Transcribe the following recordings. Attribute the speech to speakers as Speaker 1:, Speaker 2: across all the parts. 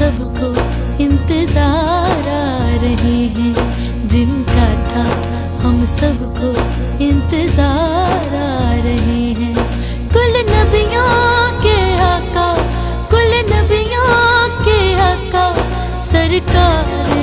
Speaker 1: سب کو انتظار آ رہے ہیں۔ جن کا تھا ہم سب کو انتظار آ رہے ہیں۔ کل نبیوں کے آقا، کل نبیوں کے آقا، سرکار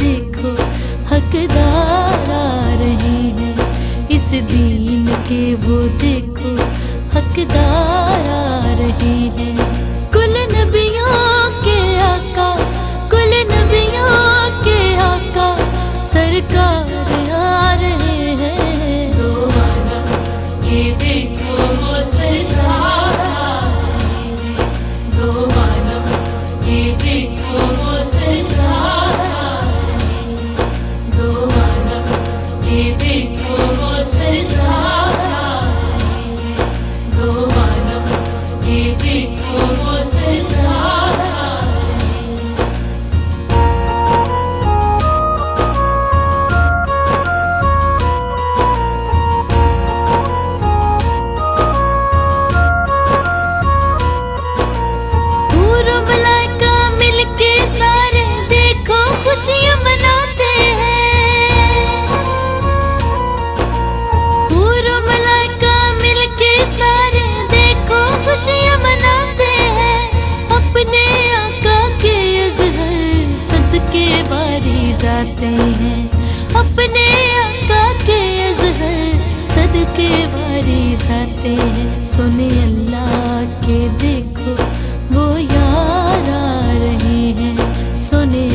Speaker 1: دیکھو حقدار آ رہے ہیں۔ اس دین کے وہ دیکھو حقدار آ رہے ہیں۔ کے بھرے جاتے ہیں۔ سنے اللہ کے دیکھو وہ یار آ رہے ہیں۔ سنے